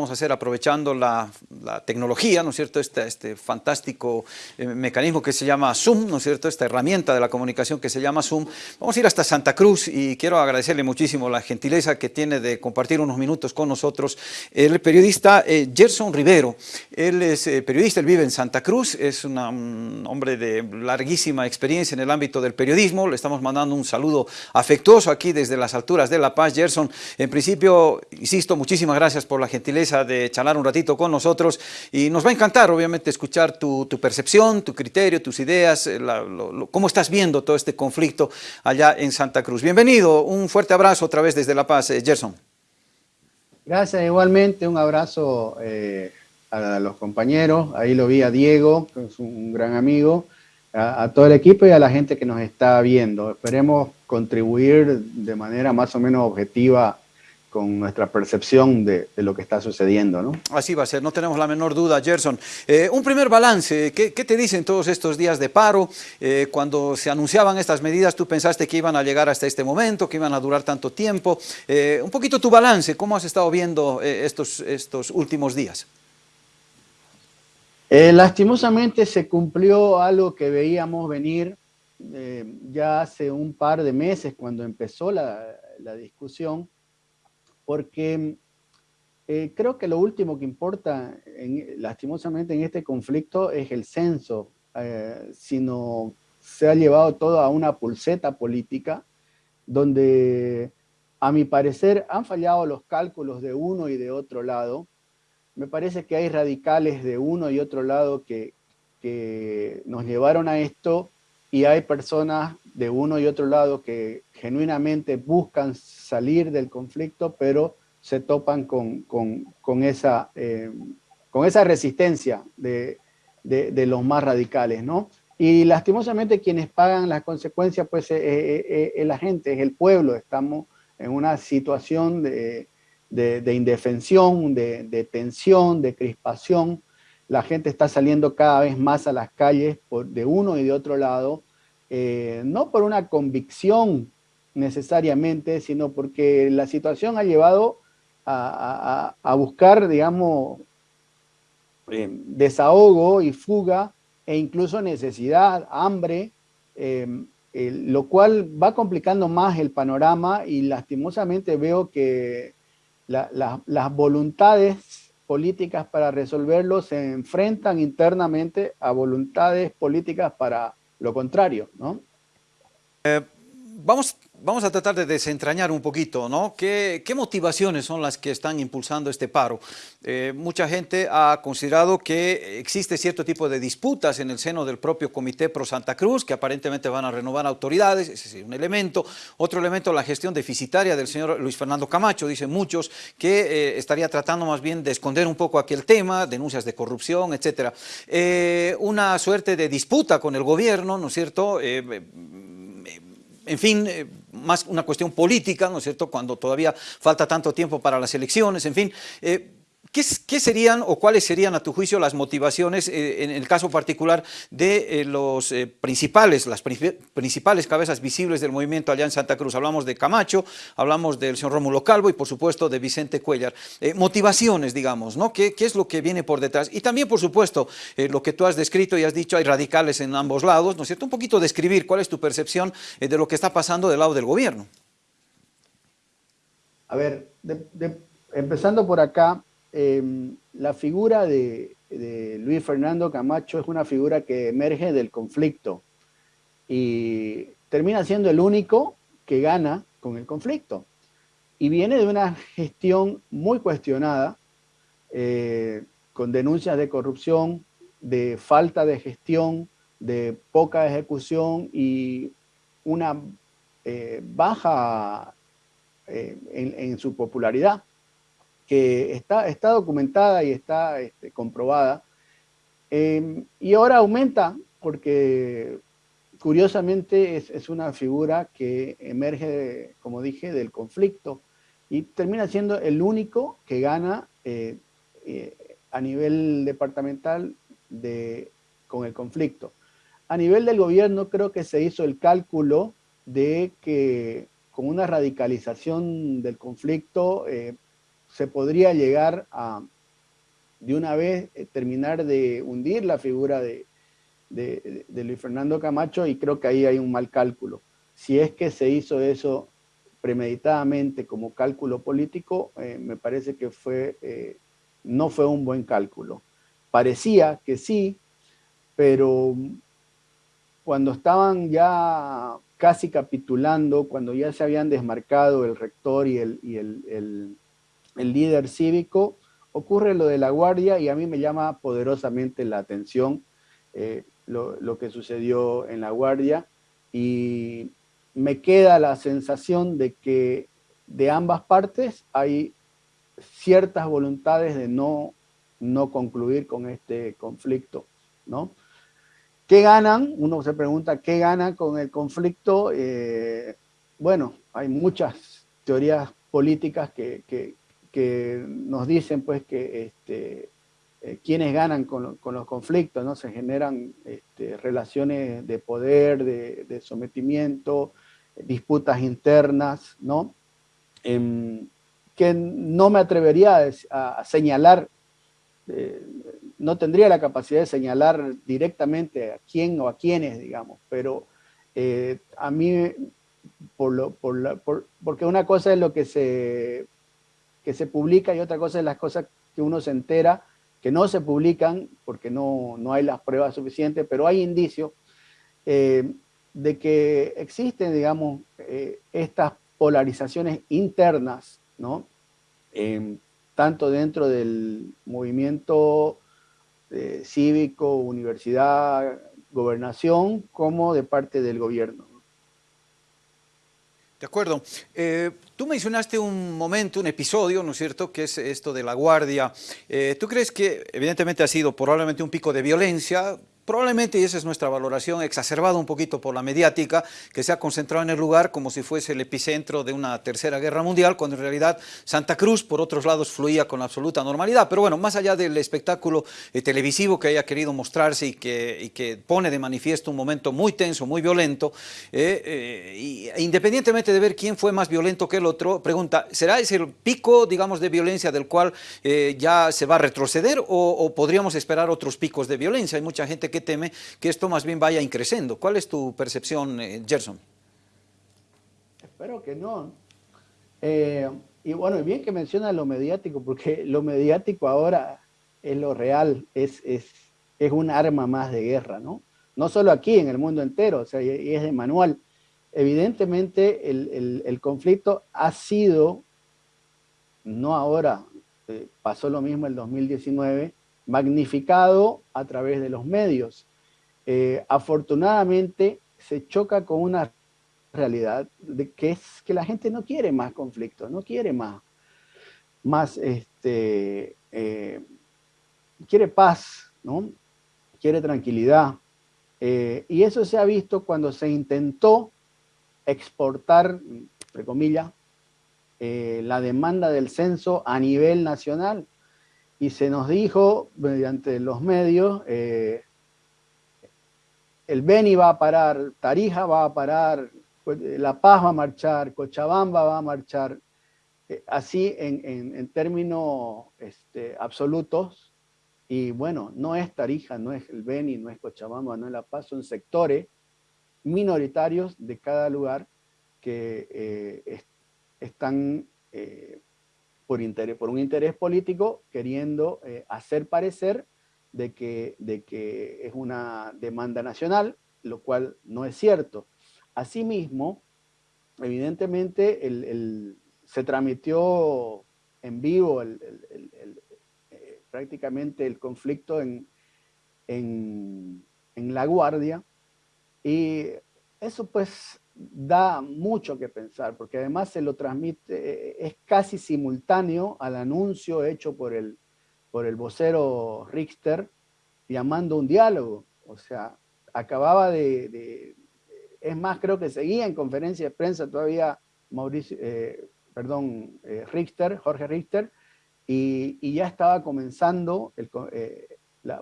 vamos a hacer aprovechando la, tecnología, ¿no es cierto? Este, fantástico eh, mecanismo que se llama Zoom, ¿no es cierto? Esta herramienta de la comunicación que se llama Zoom. Vamos a ir hasta Santa Cruz y quiero agradecerle muchísimo la gentileza que tiene de compartir unos minutos con nosotros el periodista eh, Gerson Rivero. Él es eh, periodista, él vive en Santa Cruz, es un hombre de larguísima experiencia en el ámbito del periodismo. Le estamos mandando un saludo afectuoso aquí desde las alturas de La Paz. Gerson, en principio, insisto, muchísimas gracias por la gentileza de charlar un ratito con nosotros y nos va a encantar, obviamente, escuchar tu, percepción, tu criterio, tus ideas, eh, cómo estás viendo todo este conflicto allá en Santa Cruz. Bienvenido, un fuerte abrazo otra vez desde La Paz, eh, Gerson. Gracias, igualmente, un abrazo eh, a los compañeros, ahí lo vi a Diego, que es un gran amigo, a, todo el equipo y a la gente que nos está viendo. Esperemos contribuir de manera más o menos objetiva con nuestra percepción de, lo que está sucediendo. ¿no? Así va a ser, no tenemos la menor duda, Gerson. Eh, un primer balance, ¿qué, te dicen todos estos días de paro? Eh, cuando se anunciaban estas medidas, ¿tú pensaste que iban a llegar hasta este momento, que iban a durar tanto tiempo? Eh, un poquito tu balance, ¿cómo has estado viendo estos, estos últimos días? Lastimosamente se cumplió algo que veíamos venir ya hace un par de meses cuando empezó la, discusión, porque eh, creo que lo último que importa lastimosamente en este conflicto es el censo, sino se ha llevado todo a una pulseta política donde a mi parecer han fallado los cálculos de uno y de otro lado, me parece que hay radicales de uno y otro lado que, nos llevaron a esto y hay personas de uno y otro lado que genuinamente buscan salir del conflicto, pero se topan con, esa, eh, con esa resistencia de, los más radicales, ¿no? Y lastimosamente quienes pagan las consecuencias, pues es la gente, es el pueblo. Estamos en una situación de, de, indefensión, de, tensión, de crispación. La gente está saliendo cada vez más a las calles por, de uno y de otro lado, eh, no por una convicción necesariamente, sino porque la situación ha llevado a, buscar, digamos, eh, desahogo y fuga e incluso necesidad, hambre, eh, lo cual va complicando más el panorama y lastimosamente veo que las voluntades políticas para resolverlo se enfrentan internamente a voluntades políticas para lo contrario, ¿no? Eh, vamos Vamos a tratar de desentrañar un poquito, ¿no? ¿Qué, motivaciones son las que están impulsando este paro? Eh, mucha gente ha considerado que existe cierto tipo de disputas en el seno del propio Comité Pro Santa Cruz, que aparentemente van a renovar autoridades, ese es un elemento. Otro elemento, la gestión deficitaria del señor Luis Fernando Camacho, dicen muchos, que eh, estaría tratando más bien de esconder un poco aquel tema, denuncias de corrupción, etc. Eh, una suerte de disputa con el gobierno, ¿no es cierto?, en fin, eh, más una cuestión política, ¿no es cierto?, cuando todavía falta tanto tiempo para las elecciones, en fin. Eh, ¿Qué, serían o cuáles serían a tu juicio las motivaciones eh, en el caso particular de eh, los eh, principales, las principales cabezas visibles del movimiento allá en Santa Cruz? Hablamos de Camacho, hablamos del señor Rómulo Calvo y por supuesto de Vicente Cuellar. motivaciones, digamos, ¿no? ¿Qué, ¿Qué, es lo que viene por detrás? Y también, por supuesto, lo que tú has descrito y has dicho, hay radicales en ambos lados, ¿no es cierto? Un poquito describir cuál es tu percepción de lo que está pasando del lado del gobierno. A ver, empezando por acá, Em, la figura de, Luis Fernando Camacho es una figura que emerge del conflicto y termina siendo el único que gana con el conflicto. Y viene de una gestión muy cuestionada, eh, con denuncias de corrupción, de falta de gestión, de poca ejecución y una eh, baja eh, en, su popularidad que está, está documentada y está este, comprobada. Em, y ahora aumenta porque curiosamente es, una figura que emerge, como dije, del conflicto y termina siendo el único que gana eh, eh, a nivel departamental de, con el conflicto. A nivel del gobierno creo que se hizo el cálculo de que con una radicalización del conflicto eh, se podría llegar a, de una vez, eh, terminar de hundir la figura de, de, Luis Fernando Camacho y creo que ahí hay un mal cálculo. Si es que se hizo eso premeditadamente como cálculo político, eh, me parece que fue, eh, no fue un buen cálculo. Parecía que sí, pero cuando estaban ya casi capitulando, cuando ya se habían desmarcado el rector y el, líder cívico, ocurre lo de la guardia y a mí me llama poderosamente la atención eh, lo, lo, que sucedió en la guardia y me queda la sensación de que de ambas partes hay ciertas voluntades de no, no concluir con este conflicto, ¿no? ¿Qué ganan? Uno se pregunta, ¿qué ganan con el conflicto? Eh, bueno, hay muchas teorías políticas que, nos dicen pues que este, eh, quienes ganan con, los conflictos, ¿no? Se generan este, relaciones de poder, de, sometimiento, disputas internas, ¿no? Em, que no me atrevería a, señalar eh, no tendría la capacidad de señalar directamente a quién o a quiénes, digamos, pero eh, a mí, por lo, por porque una cosa es lo que se, que se publica y otra cosa es las cosas que uno se entera, que no se publican porque no, no hay las pruebas suficientes, pero hay indicios eh, de que existen, digamos, eh, estas polarizaciones internas, ¿no? tanto dentro del movimiento eh, cívico, universidad, gobernación, como de parte del gobierno. De acuerdo. Eh, tú mencionaste un momento, un episodio, ¿no es cierto?, que es esto de la guardia. Eh, ¿Tú crees que evidentemente ha sido probablemente un pico de violencia? Probablemente, y esa es nuestra valoración, exacerbada un poquito por la mediática, que se ha concentrado en el lugar como si fuese el epicentro de una tercera guerra mundial, cuando en realidad Santa Cruz, por otros lados, fluía con absoluta normalidad. Pero bueno, más allá del espectáculo eh, televisivo que haya querido mostrarse y que, que, pone de manifiesto un momento muy tenso, muy violento, eh, eh, e independientemente de ver quién fue más violento que el otro, pregunta, ¿será ese el pico, digamos, de violencia del cual ya se va a retroceder o, o podríamos esperar otros picos de violencia? Hay mucha gente que teme que esto más bien vaya increciendo. ¿Cuál es tu percepción, eh, Gerson? Espero que no. Eh, y bueno, bien que menciona lo mediático, porque lo mediático ahora es lo real, es, es, es un arma más de guerra, ¿no? No solo aquí, en el mundo entero, o sea, y es de manual. Evidentemente el, el, conflicto ha sido, no ahora, eh, pasó lo mismo el 2019, magnificado a través de los medios. Eh, afortunadamente se choca con una realidad de que es que la gente no quiere más conflicto, no quiere más, más este, eh, quiere paz, ¿no? quiere tranquilidad. Eh, y eso se ha visto cuando se intentó exportar, entre comillas, la demanda del censo a nivel nacional y se nos dijo mediante los medios, eh, el Beni va a parar, Tarija va a parar, La Paz va a marchar, Cochabamba va a marchar, eh, así en, términos este, absolutos, y bueno, no es Tarija, no es el Beni, no es Cochabamba, no es La Paz, son sectores minoritarios de cada lugar que eh, están por, interés, por un interés político queriendo eh, hacer parecer de que, de que es una demanda nacional, lo cual no es cierto. Asimismo, evidentemente se transmitió en vivo eh, prácticamente el conflicto en, en, en La Guardia y eso pues da mucho que pensar, porque además se lo transmite, eh, es casi simultáneo al anuncio hecho por el, por el vocero Richter llamando un diálogo. O sea, acababa de, es más, creo que seguía en conferencia de prensa todavía Mauricio, eh, perdón, eh, Richter, Jorge Richter, y, ya estaba comenzando, el,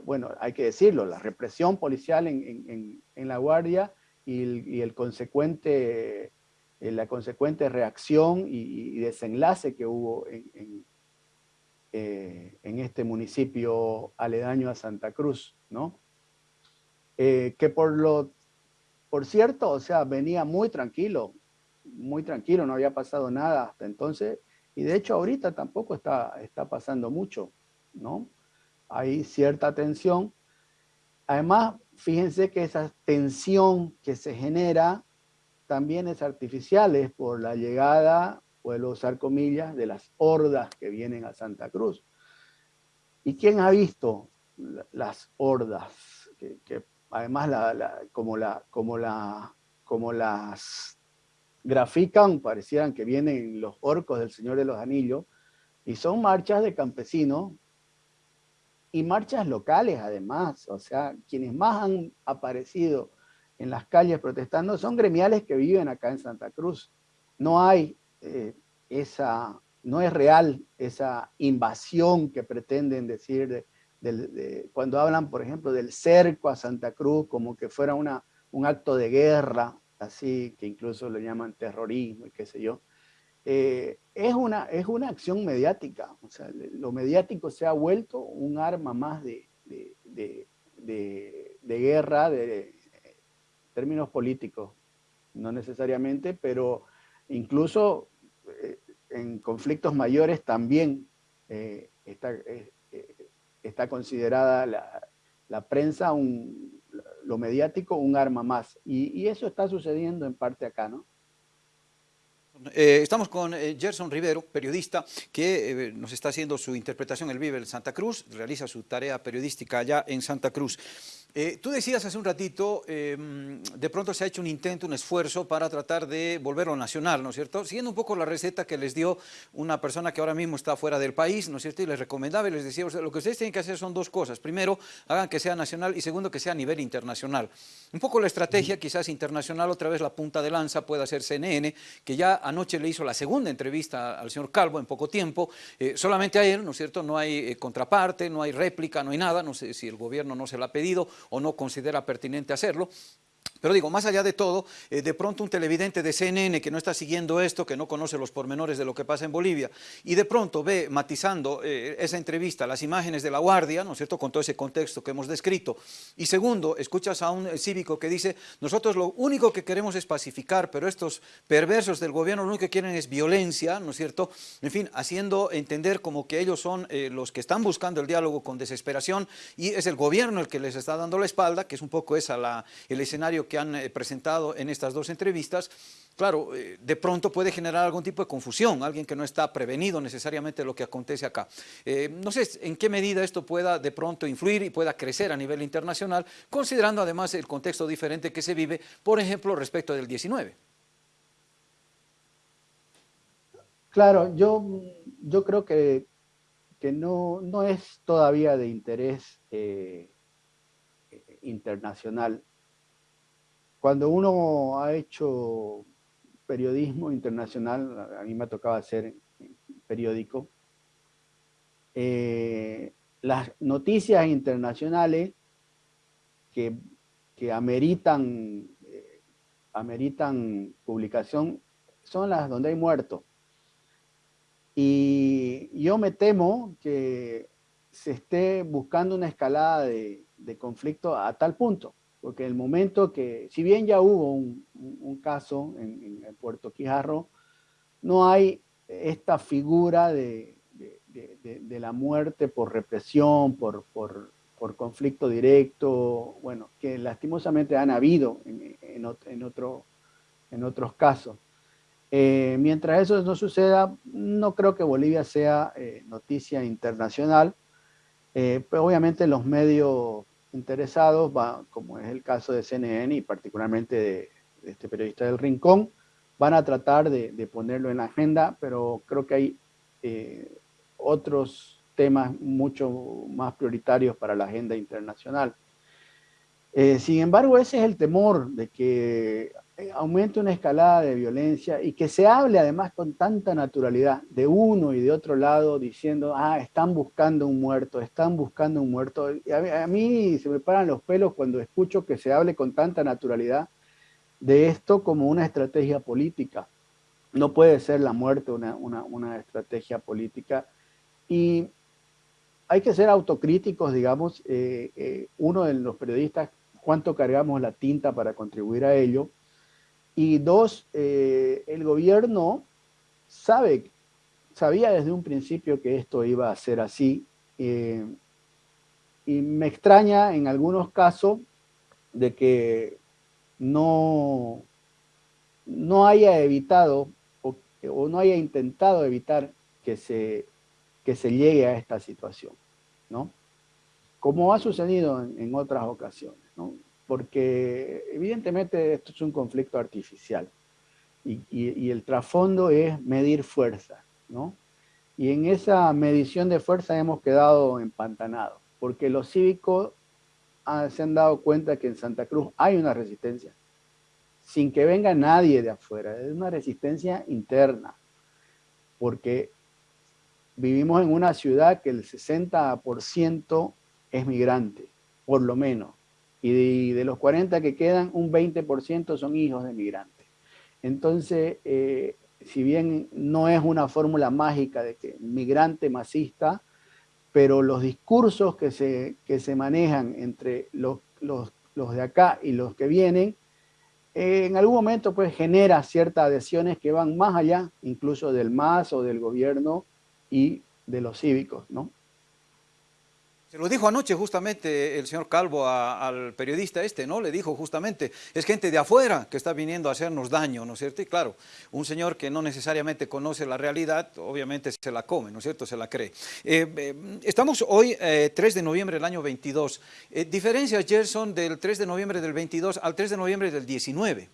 bueno, hay que decirlo, la represión policial en, en La Guardia, y, el, consecuente, eh, la consecuente reacción y, desenlace que hubo en, eh, en este municipio aledaño a Santa Cruz, ¿no? Eh, que por lo, por cierto, o sea, venía muy tranquilo, muy tranquilo, no había pasado nada hasta entonces, y de hecho ahorita tampoco está, está pasando mucho, ¿no? Hay cierta tensión. Además, fíjense que esa tensión que se genera también es artificial, es por la llegada, puedo usar comillas, de las hordas que vienen a Santa Cruz. ¿Y quién ha visto las hordas? Que, además, como, como las grafican, parecieran que vienen los orcos del Señor de los Anillos, y son marchas de campesinos y marchas locales además, o sea, quienes más han aparecido en las calles protestando son gremiales que viven acá en Santa Cruz. No hay eh, esa, no es real esa invasión que pretenden decir de, cuando hablan, por ejemplo, del cerco a Santa Cruz como que fuera una, un acto de guerra, así que incluso lo llaman terrorismo y qué sé yo. Eh, es, una, es una acción mediática, o sea, lo mediático se ha vuelto un arma más de, de, de guerra, de, términos políticos, no necesariamente, pero incluso eh, en conflictos mayores también eh, está, está, considerada la, prensa, un, lo mediático, un arma más. Y, eso está sucediendo en parte acá, ¿no? Eh, estamos con eh, Gerson Rivero, periodista, que eh, nos está haciendo su interpretación. Él vive en Santa Cruz, realiza su tarea periodística allá en Santa Cruz. Tú decías hace un ratito, em, de pronto se ha hecho un intento, un esfuerzo para tratar de volverlo nacional, ¿no es cierto? Siguiendo un poco la receta que les dio una persona que ahora mismo está fuera del país, ¿no es cierto? Y les recomendaba y les decía, lo que ustedes tienen que hacer son dos cosas. Primero, hagan que sea nacional y segundo, que sea a nivel internacional. Un poco la estrategia, quizás internacional, otra vez la punta de lanza puede ser CNN, que ya anoche le hizo la segunda entrevista al señor Calvo en poco tiempo, eh, solamente a él, ¿no es cierto? No hay eh, contraparte, no hay réplica, no hay nada, no sé si el gobierno no se lo ha pedido o no considera pertinente hacerlo, pero digo, más allá de todo, eh, de pronto un televidente de CNN que no está siguiendo esto, que no conoce los pormenores de lo que pasa en Bolivia, y de pronto ve matizando eh, esa entrevista, las imágenes de la Guardia, ¿no es cierto?, con todo ese contexto que hemos descrito. Y segundo, escuchas a un cívico que dice, nosotros lo único que queremos es pacificar, pero estos perversos del gobierno lo único que quieren es violencia, ¿no es cierto?, en fin, haciendo entender como que ellos son eh, los que están buscando el diálogo con desesperación y es el gobierno el que les está dando la espalda, que es un poco esa el escenario que han eh, presentado en estas dos entrevistas, claro, eh, de pronto puede generar algún tipo de confusión, alguien que no está prevenido necesariamente de lo que acontece acá. Eh, no sé en qué medida esto pueda de pronto influir y pueda crecer a nivel internacional, considerando además el contexto diferente que se vive, por ejemplo, respecto del 19. Claro, yo, yo creo que, que no, no es todavía de interés internacional cuando uno ha hecho periodismo internacional, a mí me tocaba hacer periódico, eh, las noticias internacionales que, ameritan, eh, ameritan publicación son las donde hay muertos. Y yo me temo que se esté buscando una escalada de conflicto a tal punto porque el momento que, si bien ya hubo un, caso en, Puerto Quijarro, no hay esta figura de, la muerte por represión, por, por, por, conflicto directo, bueno, que lastimosamente han habido en, en, otro, en otros casos. Eh, mientras eso no suceda, no creo que Bolivia sea eh, noticia internacional, eh, pero obviamente los medios interesados, va, como es el caso de CNN y particularmente de, este periodista del Rincón, van a tratar de, ponerlo en la agenda, pero creo que hay eh, otros temas mucho más prioritarios para la agenda internacional. Eh, sin embargo, ese es el temor de que aumente una escalada de violencia y que se hable además con tanta naturalidad de uno y de otro lado diciendo, ah, están buscando un muerto, están buscando un muerto. a, mí, se me paran los pelos cuando escucho que se hable con tanta naturalidad de esto como una estrategia política. No puede ser la muerte una, una, una estrategia política. Y hay que ser autocríticos, digamos, eh, eh, uno de los periodistas, cuánto cargamos la tinta para contribuir a ello, y dos, el gobierno sabe, sabía desde un principio que esto iba a ser así, y me extraña en algunos casos de que no, no haya evitado o, no haya intentado evitar que se, que se llegue a esta situación, ¿no? Como ha sucedido en, otras ocasiones. Porque evidentemente esto es un conflicto artificial y, el trasfondo es medir fuerza, ¿no? Y en esa medición de fuerza hemos quedado empantanados, porque los cívicos se han dado cuenta que en Santa Cruz hay una resistencia, sin que venga nadie de afuera, es una resistencia interna, porque vivimos en una ciudad que el 60% es migrante, por lo menos, y de, los 40 que quedan, un 20% son hijos de migrantes. Entonces, eh, si bien no es una fórmula mágica de que migrante masista, pero los discursos que se, que se manejan entre los, los, los de acá y los que vienen, eh, en algún momento pues genera ciertas adhesiones que van más allá, incluso del MAS o del gobierno y de los cívicos, ¿no? Se lo dijo anoche justamente el señor Calvo al periodista este, ¿no? Le dijo justamente, es gente de afuera que está viniendo a hacernos daño, ¿no es cierto? Y claro, un señor que no necesariamente conoce la realidad, obviamente se la come, ¿no es cierto? Se la cree. Eh, eh, estamos hoy, 3 eh, de noviembre del año 22. diferencias, Gerson, del 3 de noviembre del 22 al 3 de noviembre del 19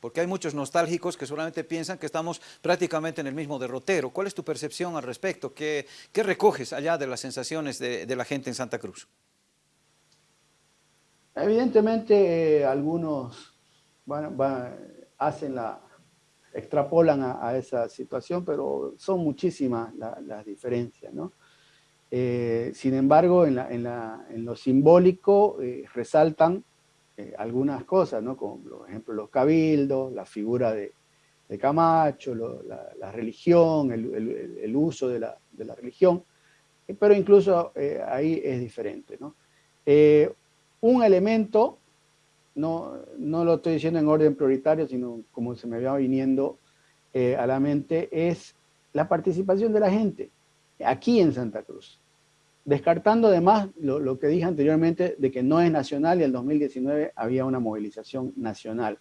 porque hay muchos nostálgicos que solamente piensan que estamos prácticamente en el mismo derrotero. ¿Cuál es tu percepción al respecto? ¿Qué, recoges allá de las sensaciones de, la gente en Santa Cruz? Evidentemente algunos hacen la, extrapolan a, esa situación, pero son muchísimas las diferencias, ¿no? Eh, sin embargo, en, lo simbólico eh, resaltan eh, algunas cosas, ¿no? Como por ejemplo los cabildos, la figura de, Camacho, la, religión, el, uso de la, religión, eh, pero incluso eh, ahí es diferente, ¿no? un elemento, no, no lo estoy diciendo en orden prioritario, sino como se me va viniendo a la mente, es la participación de la gente aquí en Santa Cruz descartando además lo, que dije anteriormente de que no es nacional y en 2019 había una movilización nacional.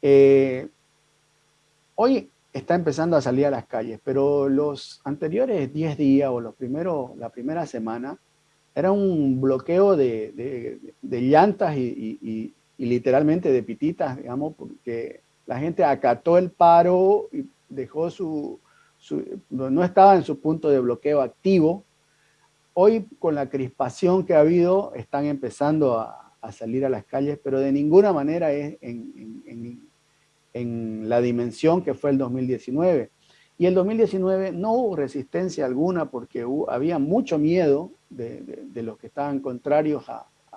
Eh, hoy está empezando a salir a las calles, pero los anteriores 10 días o los primeros, la primera semana era un bloqueo de, llantas y, literalmente de pititas, digamos, porque la gente acató el paro y dejó su no estaba en su punto de bloqueo activo, Hoy, con la crispación que ha habido, están empezando a, salir a las calles, pero de ninguna manera es en, la dimensión que fue el 2019. Y el 2019 no hubo resistencia alguna porque había mucho miedo de, los que estaban contrarios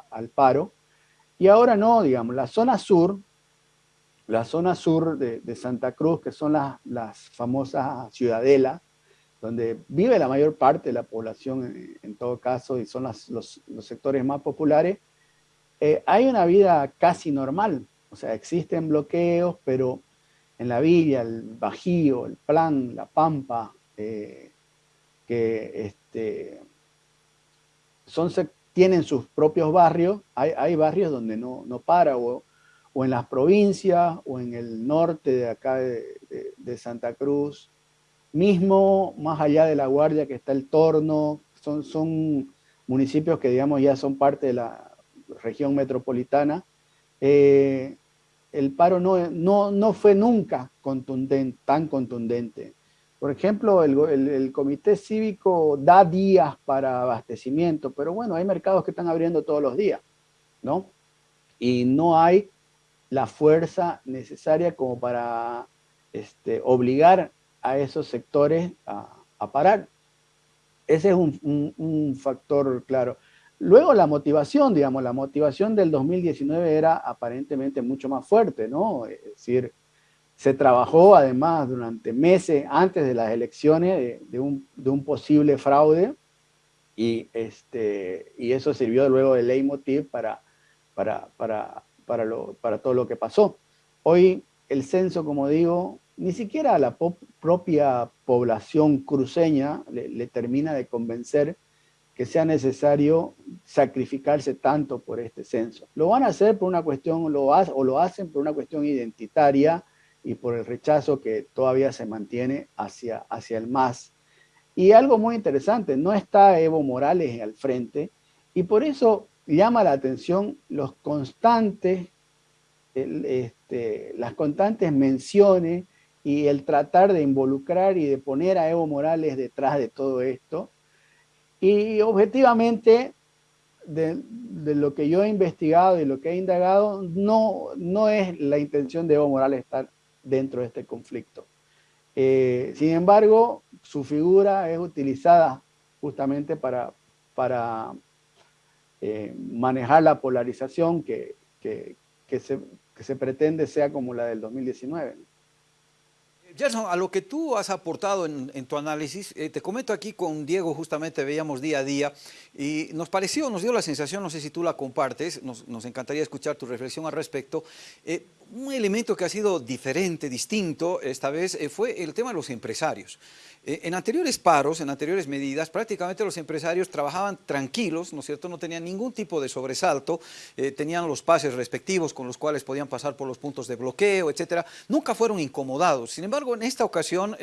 al paro. Y ahora no, digamos, la zona sur, la zona sur de, Santa Cruz, que son las, las famosas ciudadelas, donde vive la mayor parte de la población en, todo caso y son los, sectores más populares, eh, hay una vida casi normal. O sea, existen bloqueos, pero en la villa, el Bajío, el Plan, la Pampa, eh, que este, son, tienen sus propios barrios, hay, barrios donde no, no para, o, en las provincias, o en el norte de acá de Santa Cruz, Mismo más allá de La Guardia que está el Torno, son, son municipios que digamos ya son parte de la región metropolitana. Eh, el paro no, no, no, fue nunca contundente, tan contundente. Por ejemplo, el, el, comité cívico da días para abastecimiento, pero bueno, hay mercados que están abriendo todos los días, ¿no? Y no hay la fuerza necesaria como para este, obligar a esos sectores a, parar. Ese es un, factor claro. Luego la motivación, digamos, la motivación del 2019 era aparentemente mucho más fuerte, ¿no? Es decir, se trabajó además durante meses antes de las elecciones de, un, posible fraude Y, este, y eso sirvió luego de leitmotiv para, para, para, para, para todo lo que pasó. Hoy el censo, como digo, ni siquiera a la propia población cruceña le, termina de convencer que sea necesario sacrificarse tanto por este censo. Lo van a hacer por una cuestión, lo o lo hacen por una cuestión identitaria y por el rechazo que todavía se mantiene hacia, hacia el MAS. Y algo muy interesante, no está Evo Morales al frente y por eso llama la atención los constantes, este, las constantes menciones y el tratar de involucrar y de poner a Evo Morales detrás de todo esto. Y objetivamente, de, lo que yo he investigado y lo que he indagado, no, no es la intención de Evo Morales estar dentro de este conflicto. Eh, sin embargo, su figura es utilizada justamente para, para eh, manejar la polarización que, que, se, que se pretende sea como la del 2019. Gerson, a lo que tú has aportado en, tu análisis, eh, te comento aquí con Diego justamente veíamos día a día y nos pareció, nos dio la sensación, no sé si tú la compartes, nos, encantaría escuchar tu reflexión al respecto, eh, un elemento que ha sido diferente, distinto esta vez, eh, fue el tema de los empresarios. Eh, en anteriores paros, en anteriores medidas, prácticamente los empresarios trabajaban tranquilos, ¿no es cierto? No tenían ningún tipo de sobresalto, eh, tenían los pases respectivos con los cuales podían pasar por los puntos de bloqueo, etcétera. Nunca fueron incomodados. Sin embargo, en esta ocasión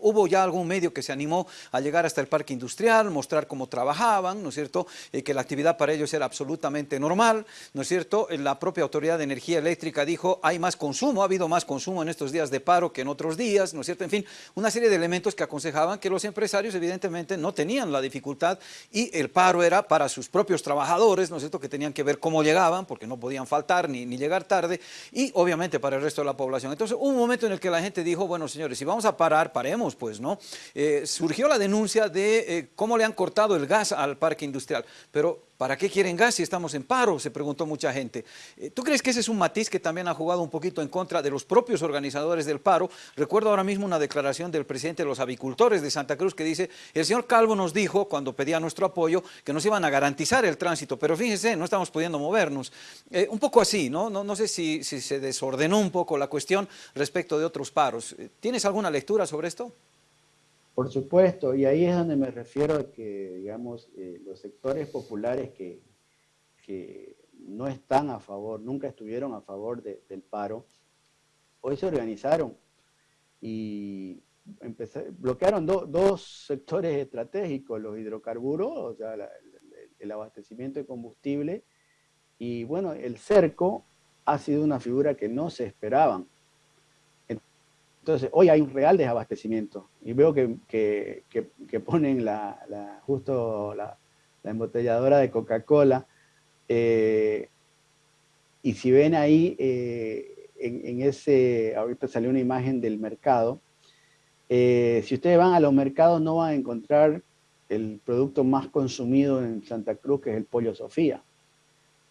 hubo ya algún medio que se animó a llegar hasta el parque industrial, mostrar cómo trabajaban, ¿no es cierto? que la actividad para ellos era absolutamente normal, ¿no es cierto? La propia Autoridad de Energía Eléctrica dijo, hay más consumo, ha habido más consumo en estos días de paro que en otros días, ¿no es cierto? En fin, una serie de elementos que aconsejaban que los empresarios evidentemente no tenían la dificultad y el paro era para sus propios trabajadores, ¿no es cierto?, que tenían que ver cómo llegaban, porque no podían faltar ni, ni llegar tarde, y obviamente para el resto de la población. Entonces un momento en el que la gente dijo, bueno señores, si vamos a parar, paremos pues, ¿no? Eh, surgió la denuncia de eh, cómo le han cortado el gas al parque industrial, pero ¿Para qué quieren gas si estamos en paro? Se preguntó mucha gente. Eh, ¿Tú crees que ese es un matiz que también ha jugado un poquito en contra de los propios organizadores del paro? Recuerdo ahora mismo una declaración del presidente de los avicultores de Santa Cruz que dice, el señor Calvo nos dijo, cuando pedía nuestro apoyo, que nos iban a garantizar el tránsito, pero fíjense, no estamos pudiendo movernos. Eh, un poco así, ¿no? No, sé si, si, se desordenó un poco la cuestión respecto de otros paros. Eh, ¿Tienes alguna lectura sobre esto? Por supuesto, y ahí es donde me refiero a que, digamos, eh, los sectores populares que, que, no están a favor, nunca estuvieron a favor del paro, hoy se organizaron y bloquearon dos sectores estratégicos, los hidrocarburos, o sea, el abastecimiento de combustible, y bueno, el cerco ha sido una figura que no se esperaban. Entonces, hoy hay un real desabastecimiento y veo que, que, ponen la, justo la, embotelladora de Coca-Cola eh, y si ven ahí, eh, en, ese, ahorita salió una imagen del mercado, eh, si ustedes van a los mercados no van a encontrar el producto más consumido en Santa Cruz, que es el pollo Sofía.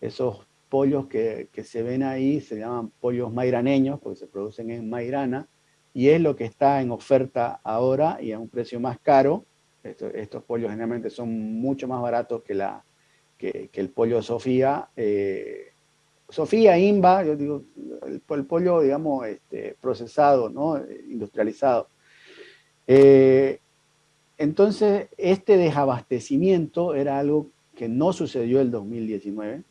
Esos pollos que, que se ven ahí se llaman pollos mairaneños, porque se producen en Mairana, y es lo que está en oferta ahora y a un precio más caro. estos pollos generalmente son mucho más baratos que, la, que, el pollo Sofía. Eh, Sofía, Imba, yo digo, el, pollo, digamos, este, procesado, ¿no? industrializado. Eh, entonces, este desabastecimiento era algo que no sucedió el 2019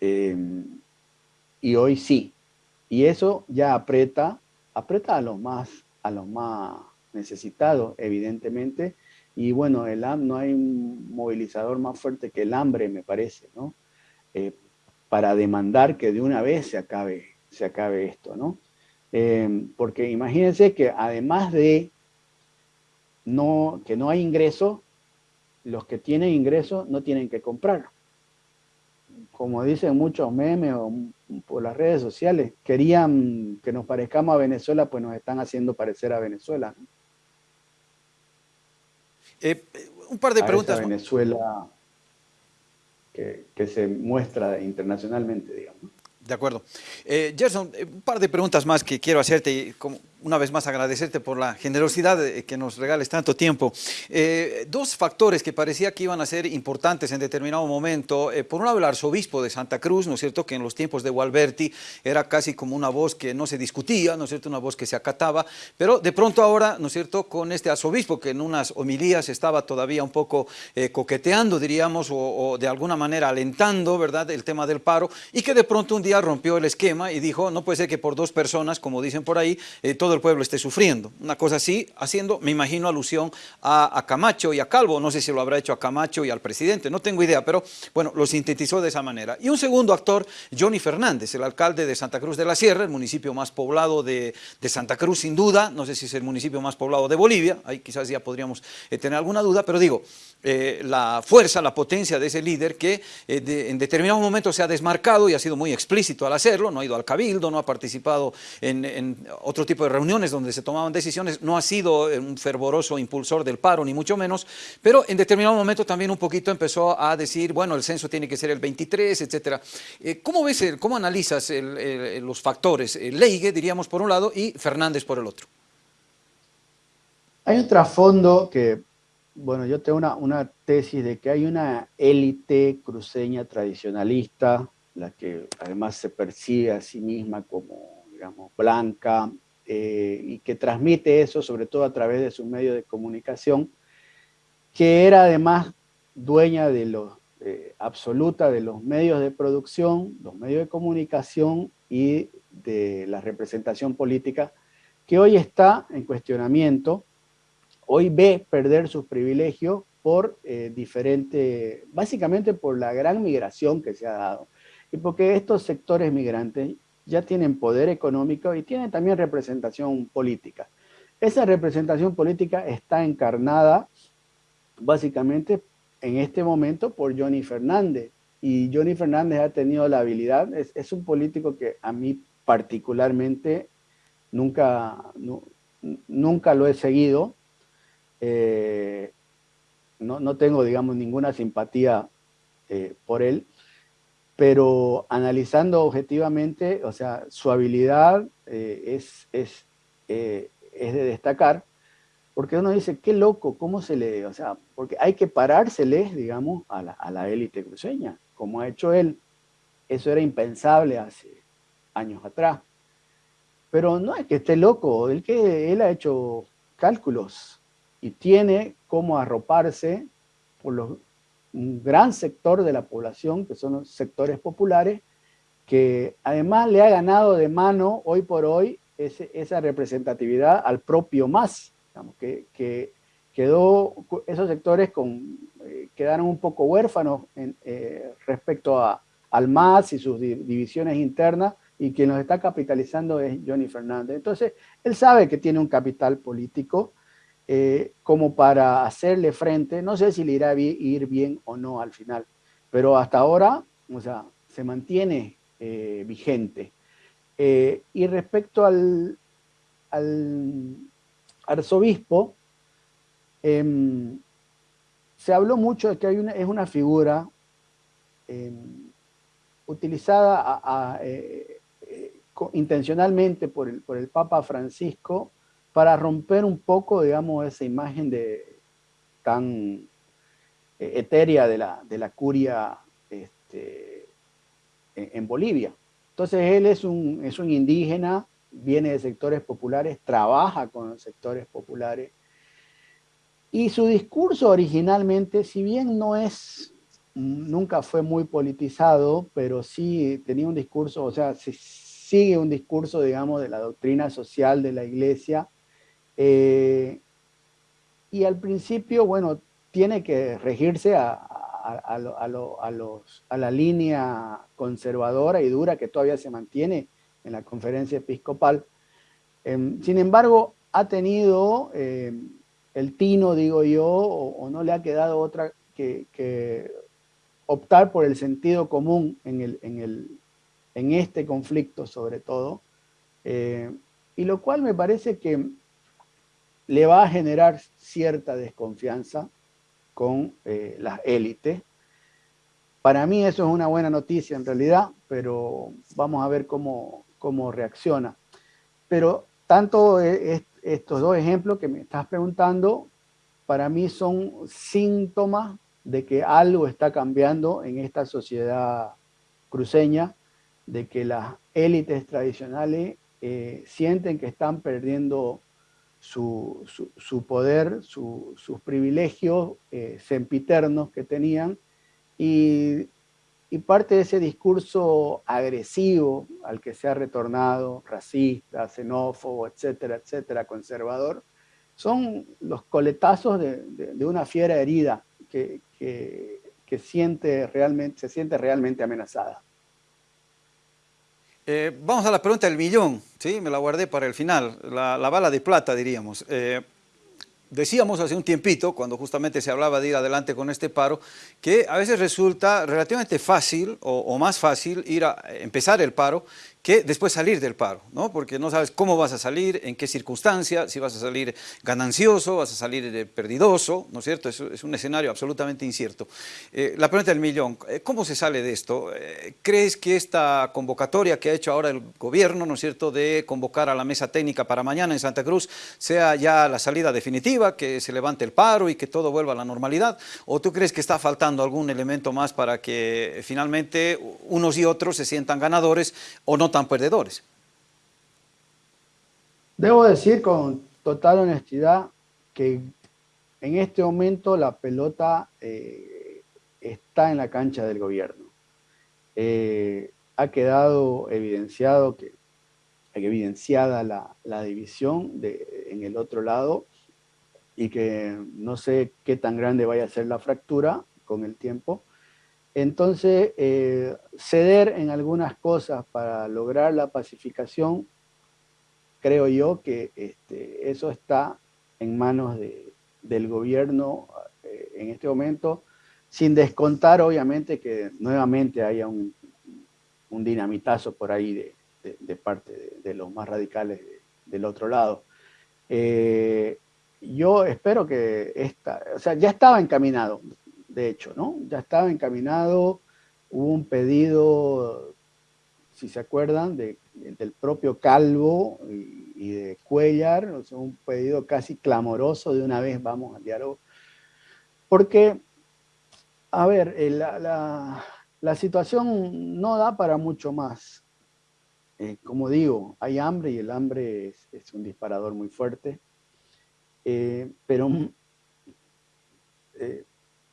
eh, y hoy sí. Y eso ya aprieta aprieta a los más, a más necesitados, evidentemente, y bueno, el, no hay un movilizador más fuerte que el hambre, me parece, ¿no? Eh, para demandar que de una vez se acabe, se acabe esto, ¿no? Eh, porque imagínense que además de no, que no hay ingreso, los que tienen ingreso no tienen que comprar como dicen muchos memes o por las redes sociales, querían que nos parezcamos a Venezuela, pues nos están haciendo parecer a Venezuela. Eh, un par de preguntas. A Venezuela que, que, se muestra internacionalmente, digamos. De acuerdo. Eh, Gerson, eh, un par de preguntas más que quiero hacerte. Como, una vez más agradecerte por la generosidad que nos regales tanto tiempo. Eh, dos factores que parecía que iban a ser importantes en determinado momento. Eh, por un lado, el arzobispo de Santa Cruz, ¿no es cierto?, que en los tiempos de Gualberti era casi como una voz que no se discutía, ¿no es cierto?, una voz que se acataba, pero de pronto ahora, ¿no es cierto?, con este arzobispo que en unas homilías estaba todavía un poco eh, coqueteando, diríamos, o, de alguna manera alentando, ¿verdad?, el tema del paro, y que de pronto un día rompió el esquema y dijo, no puede ser que por dos personas, como dicen por ahí, todo el pueblo esté sufriendo. Una cosa así, haciendo, me imagino, alusión a, Camacho y a Calvo. No sé si lo habrá hecho a Camacho y al presidente, no tengo idea, pero bueno, lo sintetizó de esa manera. Y un segundo actor, Johnny Fernández, el alcalde de Santa Cruz de la Sierra, el municipio más poblado de, Santa Cruz, sin duda. No sé si es el municipio más poblado de Bolivia, ahí quizás ya podríamos eh, tener alguna duda, pero digo, eh, la fuerza, la potencia de ese líder que eh, en determinado momento se ha desmarcado y ha sido muy explícito al hacerlo, no ha ido al cabildo, no ha participado en, en otro tipo de reuniones donde se tomaban decisiones, no ha sido eh, un fervoroso impulsor del paro, ni mucho menos, pero en determinado momento también un poquito empezó a decir, bueno, el censo tiene que ser el 23, etcétera. Eh, ¿Cómo ves, cómo analizas los factores? Leige, diríamos, por un lado, y Fernández por el otro. Hay un trasfondo que, bueno, yo tengo una, una tesis de que hay una élite cruceña tradicionalista, la que además se percibe a sí misma como, digamos, blanca, eh, y que transmite eso, sobre todo a través de su medio de comunicación, que era además dueña de los, eh, absoluta de los medios de producción, los medios de comunicación y de la representación política, que hoy está en cuestionamiento, hoy ve perder sus privilegios por eh, diferente, básicamente por la gran migración que se ha dado, y porque estos sectores migrantes ya tienen poder económico y tienen también representación política. Esa representación política está encarnada básicamente en este momento por Johnny Fernández. Y Johnny Fernández ha tenido la habilidad, es, un político que a mí particularmente nunca, nunca lo he seguido. Eh, no, tengo, digamos, ninguna simpatía eh, por él, pero analizando objetivamente, o sea, su habilidad eh, es, es, eh, es, de destacar, porque uno dice, qué loco, ¿cómo se le...? O sea, porque hay que parárseles, digamos, a la, a la élite cruceña, como ha hecho él. Eso era impensable hace años atrás. Pero no es que esté loco, él, que, él ha hecho cálculos y tiene cómo arroparse por los un gran sector de la población, que son los sectores populares, que además le ha ganado de mano hoy por hoy esa representatividad al propio MAS, que, quedó, esos sectores eh, quedaron un poco huérfanos eh, respecto a, al MAS y sus divisiones internas, y quien los está capitalizando es Johnny Fernández. Entonces, él sabe que tiene un capital político, eh, como para hacerle frente, no sé si le irá a ir bien o no al final, pero hasta ahora, o sea, se mantiene eh, vigente. Eh, y respecto al, al arzobispo, em, se habló mucho de que hay una, es una figura em, utilizada intencionalmente por el, por el Papa Francisco para romper un poco, digamos, esa imagen de, tan eh, etérea de la, de la curia este, en, Bolivia. Entonces él es un, es un indígena, viene de sectores populares, trabaja con sectores populares, y su discurso originalmente, si bien no es, nunca fue muy politizado, pero sí tenía un discurso, o sea, sigue un discurso, digamos, de la doctrina social de la iglesia, eh, y al principio, bueno, tiene que regirse a, a, los, a, la línea conservadora y dura que todavía se mantiene en la conferencia episcopal. Em, sin embargo, ha tenido em, el tino, digo yo, o, no le ha quedado otra que, optar por el sentido común en, el, en, el, en este conflicto sobre todo, eh, y lo cual me parece que le va a generar cierta desconfianza con eh, las élites. Para mí eso es una buena noticia en realidad, pero vamos a ver cómo, cómo reacciona. Pero tanto estos dos ejemplos que me estás preguntando, para mí son síntomas de que algo está cambiando en esta sociedad cruceña, de que las élites tradicionales eh, sienten que están perdiendo su, poder, sus privilegios eh, sempiternos que tenían y, parte de ese discurso agresivo al que se ha retornado, racista, xenófobo, etcétera, etcétera, conservador, son los coletazos de, una fiera herida que, que, siente realmente, se siente realmente amenazada. Eh, vamos a la pregunta del millón, ¿sí? me la guardé para el final, la, bala de plata diríamos. Eh, decíamos hace un tiempito, cuando justamente se hablaba de ir adelante con este paro, que a veces resulta relativamente fácil o, más fácil ir a empezar el paro que después salir del paro, ¿no? porque no sabes cómo vas a salir, en qué circunstancia, si vas a salir ganancioso, vas a salir perdidoso, ¿no es cierto? Es, un escenario absolutamente incierto. Eh, la pregunta del millón, eh, ¿cómo se sale de esto? Eh, ¿Crees que esta convocatoria que ha hecho ahora el gobierno, ¿no es cierto?, de convocar a la mesa técnica para mañana en Santa Cruz, sea ya la salida definitiva, que se levante el paro y que todo vuelva a la normalidad? ¿O tú crees que está faltando algún elemento más para que finalmente unos y otros se sientan ganadores o no tan perdedores. Debo decir con total honestidad que en este momento la pelota eh, está en la cancha del gobierno. Eh, ha quedado evidenciado que evidenciada la, división en el otro lado y que no sé qué tan grande vaya a ser la fractura con el tiempo, entonces, eh, ceder en algunas cosas para lograr la pacificación, creo yo que este, eso está en manos del gobierno eh, en este momento, sin descontar obviamente que nuevamente haya un, dinamitazo por ahí de, parte de, los más radicales del otro lado. Eh, yo espero que esta, o sea, ya estaba encaminado, de hecho, ¿no? Ya estaba encaminado, hubo un pedido, si se acuerdan, de, del propio Calvo y, de Cuellar, un pedido casi clamoroso de una vez vamos al diálogo. Porque, a ver, eh, la, situación no da para mucho más. Eh, como digo, hay hambre y el hambre es, un disparador muy fuerte. Eh, pero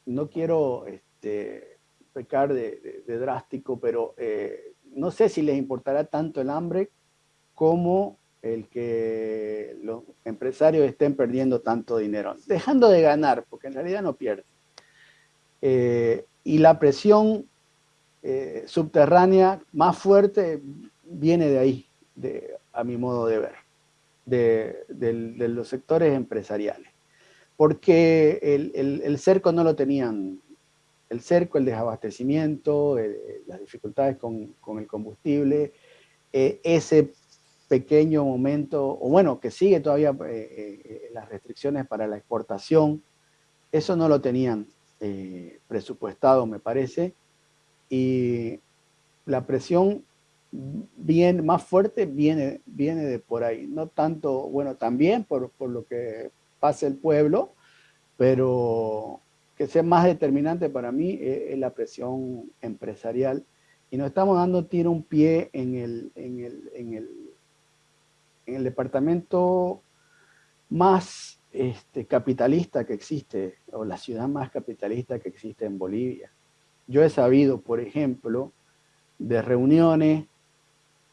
no quiero este, pecar de, drástico, pero eh, no sé si les importará tanto el hambre como el que los empresarios estén perdiendo tanto dinero, dejando de ganar, porque en realidad no pierden. Eh, y la presión eh, subterránea más fuerte viene de ahí, a mi modo de ver, de los sectores empresariales porque el, cerco no lo tenían. El cerco, el desabastecimiento, las dificultades con, el combustible, eh, ese pequeño momento, o bueno, que sigue todavía eh, eh, las restricciones para la exportación, eso no lo tenían presupuestado, me parece, y la presión bien, más fuerte viene, viene de por ahí, no tanto, bueno, también por, por lo que pase el pueblo, pero que sea más determinante para mí es, la presión empresarial. Y nos estamos dando tiro un pie en el, en el, en el, en el departamento más este, capitalista que existe, o la ciudad más capitalista que existe en Bolivia. Yo he sabido, por ejemplo, de reuniones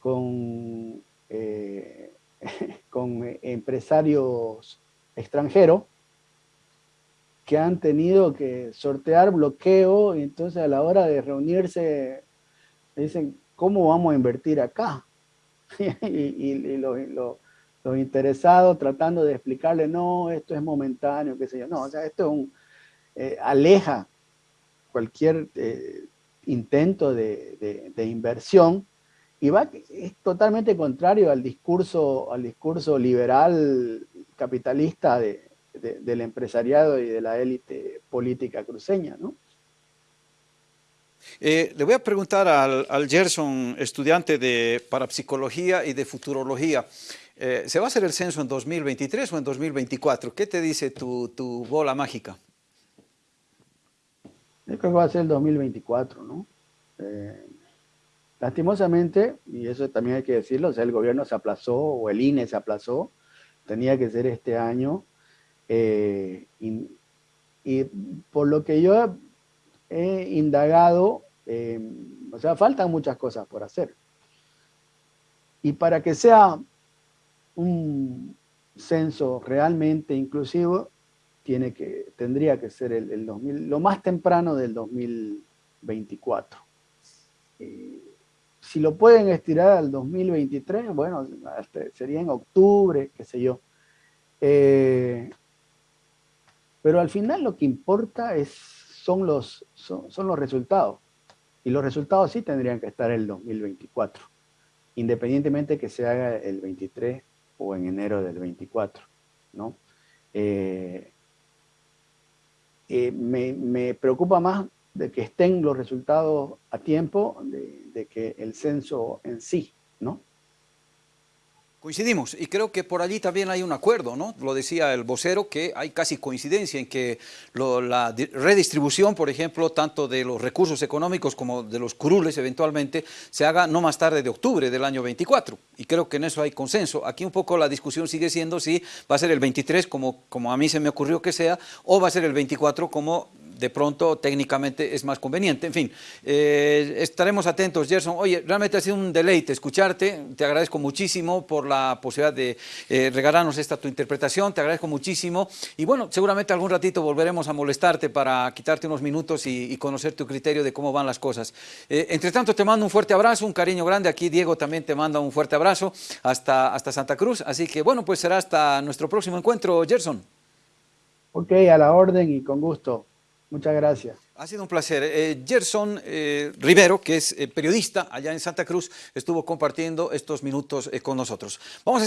con, eh, con empresarios extranjeros que han tenido que sortear bloqueo y entonces a la hora de reunirse dicen, ¿cómo vamos a invertir acá? y, los, interesados tratando de explicarle, no, esto es momentáneo, qué sé yo. No, o sea, esto es un, eh, aleja cualquier eh, intento de, inversión y va, es totalmente contrario al discurso, al discurso liberal capitalista de, del empresariado y de la élite política cruceña, ¿no? Eh, le voy a preguntar al, Gerson, estudiante de parapsicología y de futurología. Eh, ¿Se va a hacer el censo en 2023 o en 2024? ¿Qué te dice tu, tu bola mágica? Yo creo que va a ser el 2024, ¿no? Eh, lastimosamente, y eso también hay que decirlo, o sea, el gobierno se aplazó o el INE se aplazó, tenía que ser este año, eh, y, por lo que yo he indagado, eh, o sea, faltan muchas cosas por hacer. Y para que sea un censo realmente inclusivo, tiene que, tendría que ser el, 2000, lo más temprano del 2024. Eh, si lo pueden estirar al 2023, bueno, sería en octubre, qué sé yo. Eh, pero al final lo que importa es, son, los, son, los resultados. Y los resultados sí tendrían que estar el 2024, independientemente que se haga el 23 o en enero del 24. ¿no? Eh, eh, me, preocupa más de que estén los resultados a tiempo de, que el censo en sí, ¿no? Coincidimos y creo que por allí también hay un acuerdo, ¿no? Lo decía el vocero que hay casi coincidencia en que la redistribución, por ejemplo, tanto de los recursos económicos como de los curules eventualmente, se haga no más tarde de octubre del año 24 y creo que en eso hay consenso. Aquí un poco la discusión sigue siendo si va a ser el 23 como, como a mí se me ocurrió que sea o va a ser el 24 como de pronto técnicamente es más conveniente. En fin, eh, estaremos atentos, Gerson. Oye, realmente ha sido un deleite escucharte. Te agradezco muchísimo por la posibilidad de eh, regalarnos esta tu interpretación. Te agradezco muchísimo. Y bueno, seguramente algún ratito volveremos a molestarte para quitarte unos minutos y, conocer tu criterio de cómo van las cosas. Eh, entre tanto, te mando un fuerte abrazo, un cariño grande. Aquí Diego también te manda un fuerte abrazo hasta, hasta Santa Cruz. Así que bueno, pues será hasta nuestro próximo encuentro, Gerson. Ok, a la orden y con gusto. Muchas gracias. Ha sido un placer. Eh, Gerson eh, Rivero, que es eh, periodista allá en Santa Cruz, estuvo compartiendo estos minutos con nosotros. Vamos